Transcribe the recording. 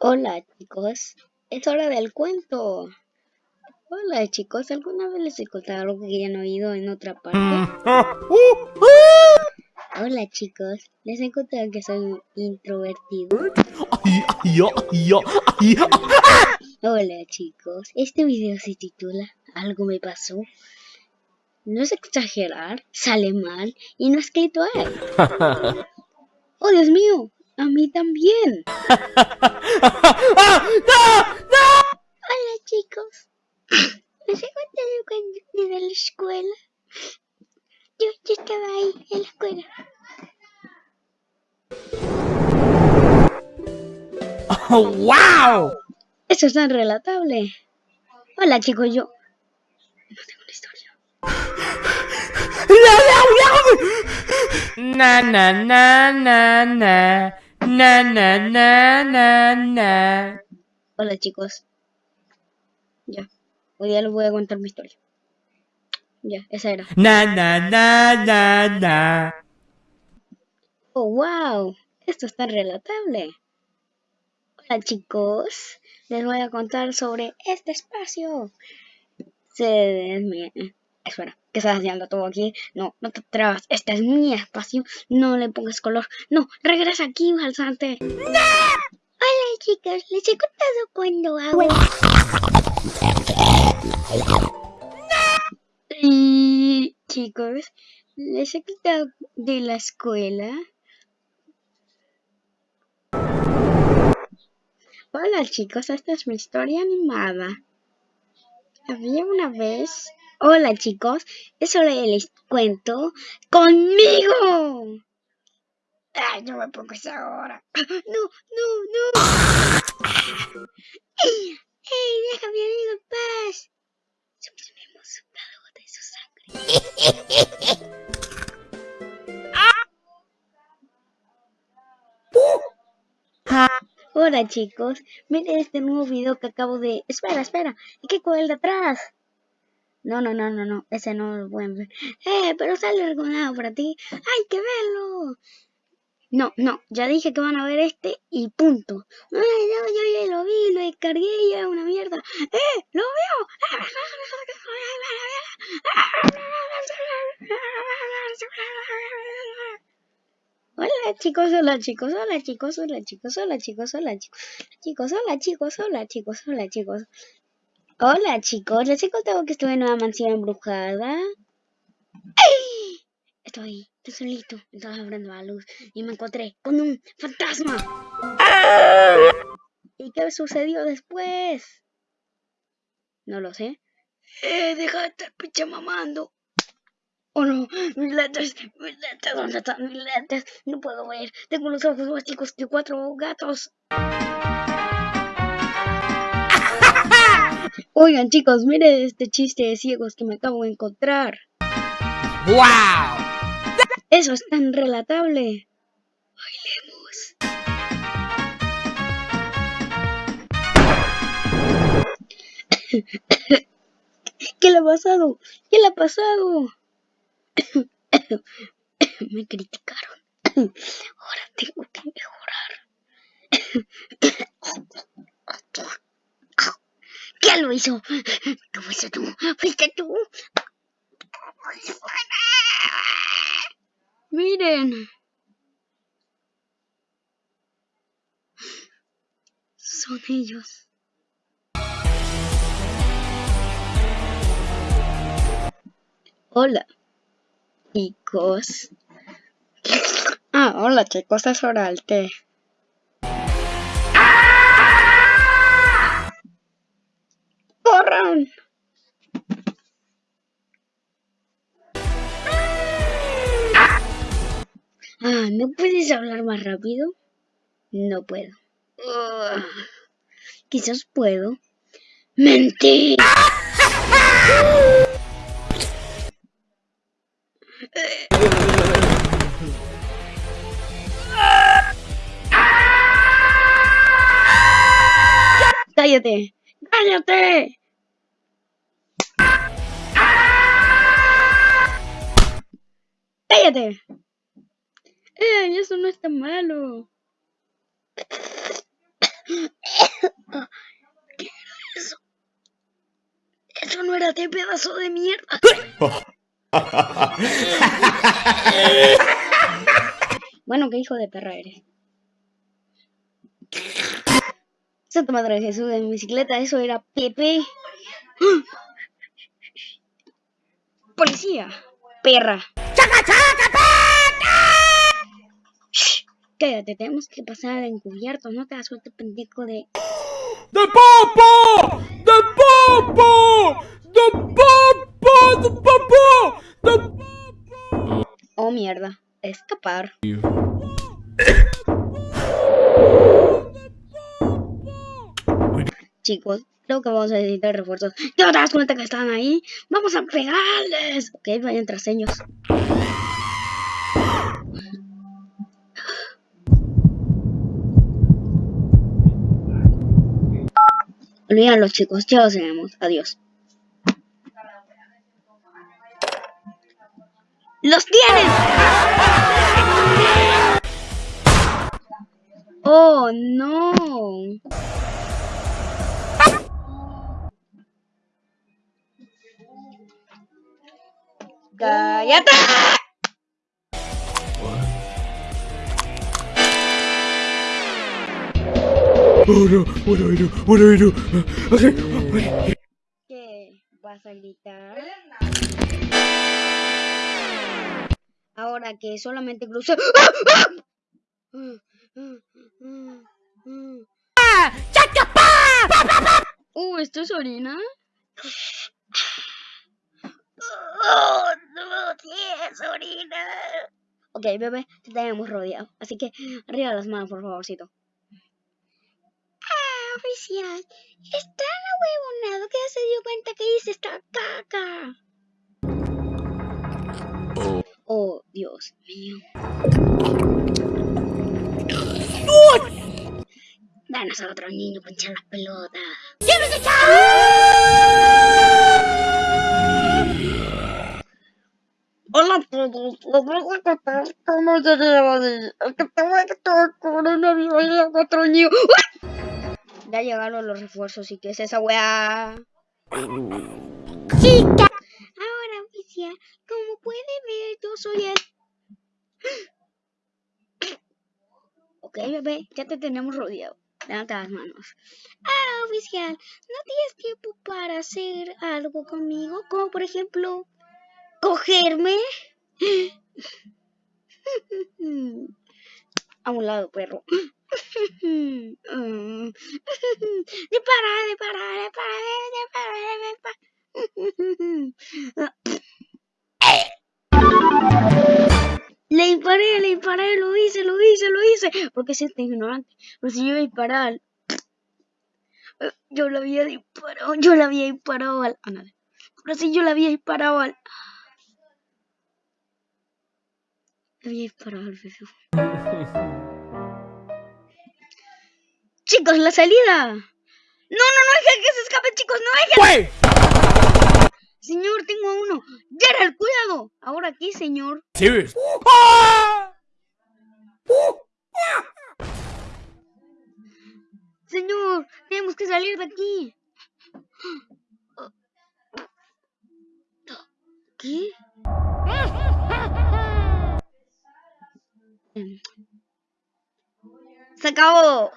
Hola chicos, es hora del cuento. Hola chicos, ¿alguna vez les he contado algo que ya han oído en otra parte? Hola chicos, les he contado que soy introvertido. Hola chicos, este video se titula Algo me pasó. No es exagerar, sale mal y no es él. ¡Oh Dios mío! A mí también. Hola chicos. ¿No se contaron cuando iba a la escuela? Yo, yo estaba ahí en la escuela. Oh, ¡Wow! Eso es tan relatable. Hola chicos, yo no tengo una historia. Na na na na na na na na na na Hola chicos. Ya. Hoy día les voy a contar mi historia. Ya, esa era. na na na na na Oh, wow. Esto es tan relatable. Hola chicos. Les voy a contar sobre este espacio. Se... me- Espera, ¿qué estás haciendo tú aquí? No, no te trabas. Este es mi espacio. No le pongas color. No, regresa aquí, falsante. Hola chicos, les he contado cuando hago... Y chicos, les he quitado de la escuela. Hola chicos, esta es mi historia animada. Había una vez... Hola chicos, es hora les cuento conmigo. Ay, no me pongo esa hora. No, no, no. ¡Ey, mi amigo en paz! Suprimiremos una gota de su sangre. Hola chicos, miren este nuevo video que acabo de... Espera, espera, ¿y qué con el de atrás? No, no, no, no, no, ese no lo pueden ver. Eh, pero sale algo para ti. ¡Hay que verlo! No, no, ya dije que van a ver este y punto. No, yo ya lo vi, lo descargué y es una mierda. ¡Eh! ¡Lo veo! Hola chicos, hola chicos, hola chicos, hola chicos, hola chicos, hola chicos, chicos, hola chicos, hola chicos, hola chicos. Hola chicos, les he contado que estuve en una mansión embrujada. ¡Ay! Estoy, solito, estaba abriendo la luz y me encontré con un fantasma. ¿Y qué sucedió después? No lo sé. Eh, deja de estar pinche mamando. Oh no, mis lentes, mis lentes, ¿dónde están mis lentes? No puedo ver, tengo los ojos más chicos que cuatro gatos. Oigan chicos, miren este chiste de ciegos que me acabo de encontrar. ¡Wow! Eso es tan relatable. Bailemos. ¿Qué le ha pasado? ¿Qué le ha pasado? Me criticaron. Ahora tengo que mejorar. ¿Quién lo hizo? ¿Qué fuiste tú? ¿Fuiste tú? Miren. Son ellos. Hola, chicos. Ah, hola chicos, es hora del té. Ah, ¿no puedes hablar más rápido? No puedo. Ugh. Quizás puedo. ¡Mentir! ¡Cállate! ¡Cállate! ¡Cállate! ¡Eh! Eso no es tan malo. ¿Qué era eso? Eso no era de pedazo de mierda. bueno, qué hijo de perra eres. Santa Madre de Jesús en bicicleta, eso era Pepe. ¡Policía! Perra. ¡Chaca, chaca, Shh, Cállate, tenemos que pasar al encubierto, no te das suerte pendejo de... ¡De popo! ¡De popo! ¡De popo! ¡De popo! ¡De Oh mierda, escapar. Chicos, creo que vamos a necesitar refuerzos. ¿Ya no te das cuenta que están ahí? ¡Vamos a pegarles! Ok, vayan tras ellos. Olvídalo chicos, ya lo sabemos. Adiós. ¡Los tienen! ¡Oh, no! ¡Cállate! Oh no, what do I do? What do I do? Okay, wait. ¿Qué? ¿Vas a gritar? Ahora que solamente crucé... Uh, ¿esto es orina? Oh, no, sí es orina. Ok, bebé, te tenemos rodeado. Así que arriba las manos, por favorcito. Ah, oficial. Es tan ahuevonado que ya se dio cuenta que hice esta caca. Oh, Dios mío. Danos a otro niño las pelotas. Hola a voy a contar cómo llegué hoy. El que te voy a contar con una viva y a otro niño. Ya llegaron los refuerzos y qué es esa weá. Chica. Ahora, oficial, como puede ver, yo soy el... Ok, bebé, ya te tenemos rodeado. Levanta las manos. Ah, oficial, ¿no tienes tiempo para hacer algo conmigo? Como por ejemplo, cogerme. A un lado, perro. Dispara, dispara, dispara, dispara, Le disparé, le disparé, lo hice, lo hice, lo hice. Porque es este ignorante. Pero si yo iba a disparar. Yo le había disparado, yo le había disparado al. Ah. Pero si yo le había disparado al. Le había disparado al bebé. Chicos, la salida. No, no, no dejen que se escape, chicos, no dejen. Wait! Señor, tengo a uno. Gerald, cuidado. Ahora aquí, señor. Serious? Ah! Señor, tenemos que salir de aquí. ¿Qué? 糟糕哦！